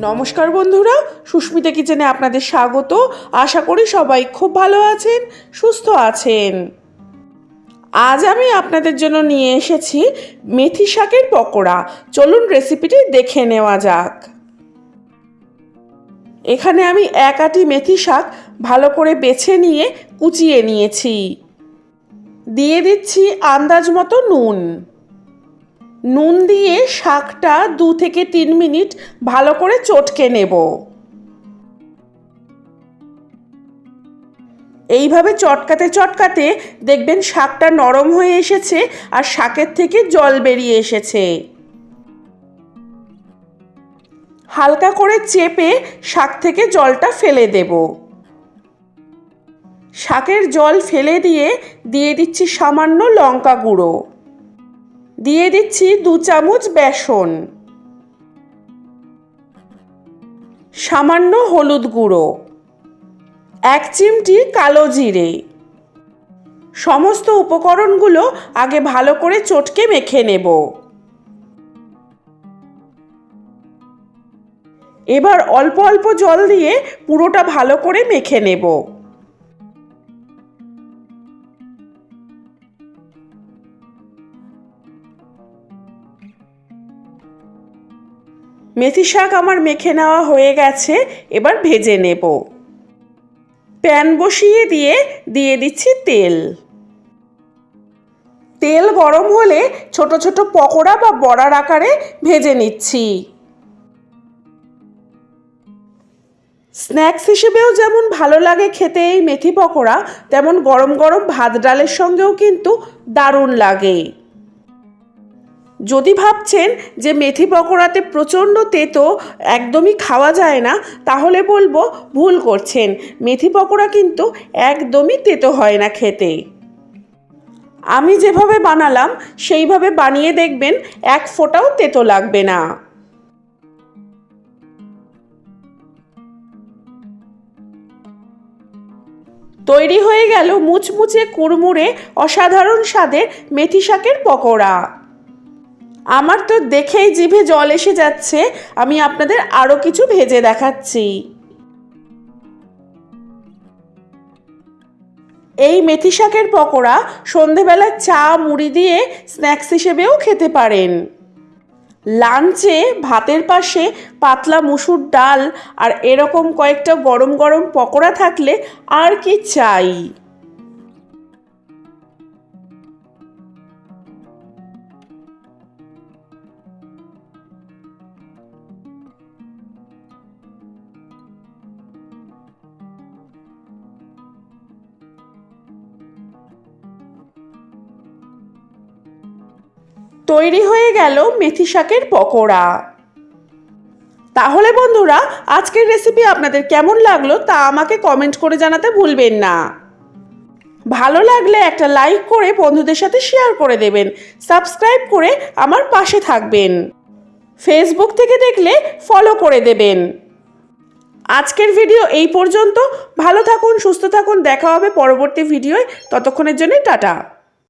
নমস্কার বন্ধুরা, সুস্মিতা কিচেনে আপনাদের স্বাগত। আশা করি সবাই খুব ভালো আছেন, সুস্থ আছেন। আজ আমি আপনাদের জন্য নিয়ে এসেছি মেথি শাকের পকোড়া। চলুন রেসিপিটি দেখে নেওয়া যাক। এখানে আমি এক আটি মেথি শাক ভালো করে বেছে নিয়ে কুচিয়ে নিয়েছি। দিয়ে দিচ্ছি আন্দাজ মতো নুন। নুন দিয়ে শাকটা দু থেকে তিন মিনিট ভালো করে চটকে নেব। এইভাবে চটকাতে চটকাতে দেখবেন শাকটা নরম হয়ে এসেছে আর শাকের থেকে জল বেরিয়ে এসেছে। হালকা করে চেপে শাক থেকে জলটা ফেলে দেব। শাকের জল ফেলে দিয়ে দিয়ে দিচ্ছি সামান্য লঙ্কা গুঁড়ো। দিয়ে দিচ্ছি দু চামচ বেসন। সামান্য হলুদ গুঁড়ো। এক চিমটি কালো জিরে। সমস্ত উপকরণগুলো আগে ভালো করে চটকে মেখে নেব। এবার অল্প অল্প জল দিয়ে পুরোটা ভালো করে মেখে নেব। মেথি শাক আমার মেখে নেওয়া হয়ে গেছে, এবার ভেজে নেব। প্যান বসিয়ে দিয়ে দিয়ে দিচ্ছি তেল। তেল গরম হলে ছোট ছোট পকোড়া বা বড়ার আকারে ভেজে নিচ্ছি। স্ন্যাক্স হিসেবেও যেমন ভালো লাগে খেতে এই মেথি পকোড়া, তেমন গরম গরম ভাত ডালের সঙ্গেও কিন্তু দারুণ লাগে। যদি ভাবছেন যে মেথি পকোড়াতে প্রচণ্ড তেতো একদমই খাওয়া যায় না, তাহলে বলব ভুল করছেন। মেথি পকোড়া কিন্তু একদমই তেতো হয় না খেতে। আমি যেভাবে বানালাম, সেইভাবে বানিয়ে দেখবেন এক ফোঁটাও তেতো লাগবে না। তৈরি হয়ে গেল মুচমুচে কুড়মুড়ে অসাধারণ স্বাদের মেথি শাকের পকোড়া। আমার তো দেখেই জিভে জল এসে যাচ্ছে, আমি আপনাদের আরও কিছু ভেজে দেখাচ্ছি। এই মেথি শাকের পকোড়া সন্ধেবেলা চা, মুড়ি দিয়ে স্ন্যাক্স হিসেবেও খেতে পারেন। লাঞ্চে ভাতের পাশে পাতলা মুসুর ডাল আর এরকম কয়েকটা গরম গরম পকোড়া থাকলে আর কি চাই। তৈরি হয়ে গেল মেথি শাকের পকোড়া। তাহলে বন্ধুরা, আজকের রেসিপি আপনাদের কেমন লাগল তা আমাকে কমেন্ট করে জানাতে ভুলবেন না। ভালো লাগলে একটা লাইক করে বন্ধুদের সাথে শেয়ার করে দেবেন। সাবস্ক্রাইব করে আমার পাশে থাকবেন। ফেসবুক থেকে দেখলে ফলো করে দেবেন। আজকের ভিডিও এই পর্যন্ত। ভালো থাকুন, সুস্থ থাকুন, দেখা হবে পরবর্তী ভিডিওয় ততক্ষণের জন্য টাটা।